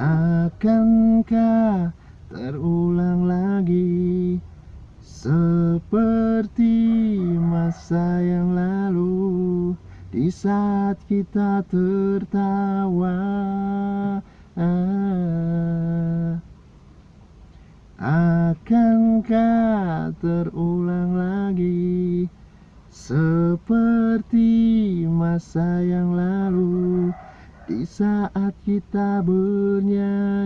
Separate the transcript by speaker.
Speaker 1: Akankah terulang lagi Seperti masa yang lalu Di saat kita tertawa? Akankah terulang lagi Seperti masa yang lalu saat kita bernyanyi